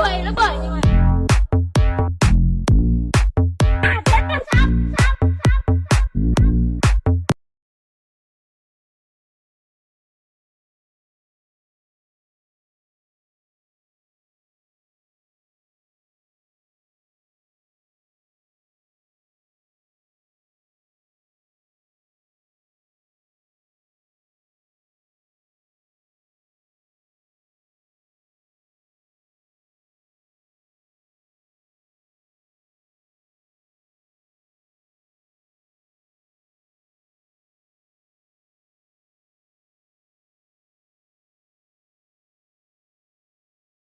鬼了鬼